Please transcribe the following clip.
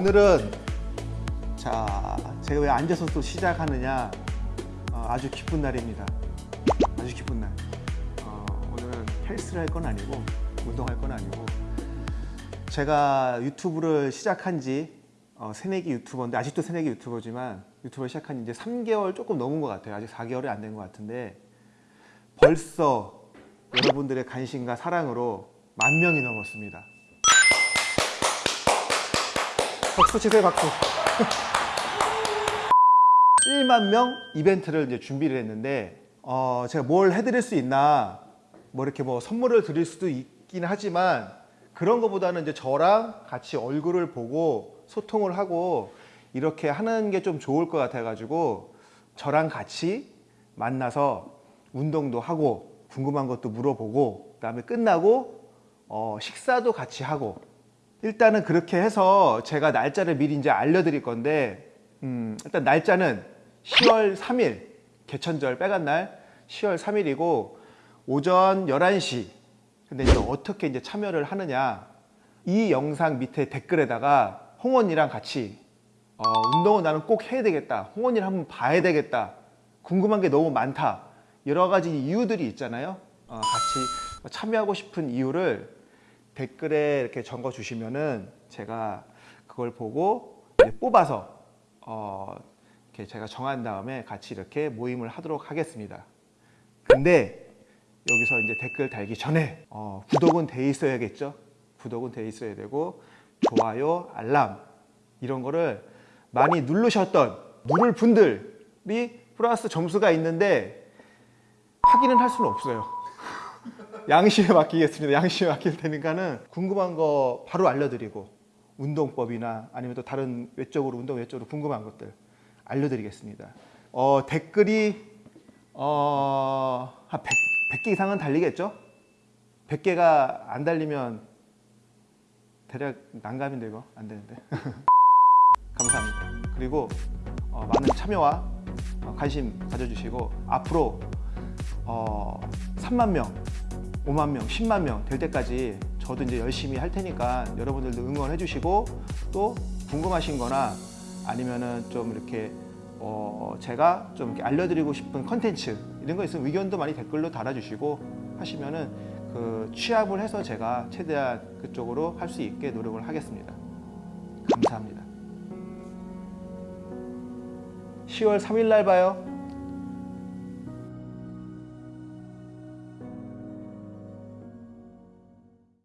오늘은 자 제가 왜 앉아서 또 시작하느냐? 어, 아주 기쁜 날입니다. 아주 기쁜 날. 어, 오늘은 헬스를 할 건 아니고 운동할 건 아니고 제가 유튜브를 시작한 지 어, 새내기 유튜버인데 아직도 새내기 유튜버지만 유튜브를 시작한 지 이제 3개월 조금 넘은 것 같아요. 아직 4개월이 안 된 것 같은데 벌써 여러분들의 관심과 사랑으로 만 명이 넘었습니다 박수 치세요 박수. 1만 명 이벤트를 이제 준비를 했는데 어, 제가 뭘 해드릴 수 있나 뭐 이렇게 뭐 선물을 드릴 수도 있긴 하지만 그런 것보다는 이제 저랑 같이 얼굴을 보고 소통을 하고 이렇게 하는 게 좀 좋을 것 같아 가지고 저랑 같이 만나서 운동도 하고 궁금한 것도 물어보고 그 다음에 끝나고 어, 식사도 같이 하고 일단은 그렇게 해서 제가 날짜를 미리 이제 알려드릴 건데 음, 일단 날짜는 10월 3일 개천절 빨간 날 10월 3일이고 오전 11시. 근데 이제 어떻게 이제 참여를 하느냐. 이 영상 밑에 댓글에다가 홍원이랑 같이 어, 운동은 나는 꼭 해야 되겠다. 홍원이를 한번 봐야 되겠다. 궁금한 게 너무 많다. 여러 가지 이유들이 있잖아요. 어, 같이 참여하고 싶은 이유를 댓글에 이렇게 적어 주시면은 제가 그걸 보고 뽑아서 어, 이렇게 제가 정한 다음에 같이 이렇게 모임을 하도록 하겠습니다. 근데 여기서 이제 댓글 달기 전에 어, 구독은 돼 있어야겠죠. 구독은 돼 있어야 되고 좋아요, 알람 이런 거를 많이 누르셨던 누를 분들이 플러스 점수가 있는데 확인은 할 수는 없어요. 양심에 맡기겠습니다. 양심에 맡길 테니까는 궁금한 거 바로 알려드리고 운동법이나 아니면 또 다른 외적으로 운동 외적으로 궁금한 것들 알려드리겠습니다. 어, 댓글이 어, 한 100, 100개 이상은 달리겠죠? 100개가 안 달리면 대략 난감인데 이거 안 되는데 감사합니다. 그리고 어, 많은 참여와 어, 관심 가져주시고 앞으로 어, 3만 명 5만 명, 10만 명 될 때까지 저도 이제 열심히 할 테니까 여러분들도 응원해 주시고 또 궁금하신 거나 아니면은 좀 이렇게 어 제가 좀 이렇게 알려드리고 싶은 컨텐츠 이런 거 있으면 의견도 많이 댓글로 달아주시고 하시면은 그 취합을 해서 제가 최대한 그쪽으로 할 수 있게 노력을 하겠습니다. 감사합니다. 10월 3일 날 봐요.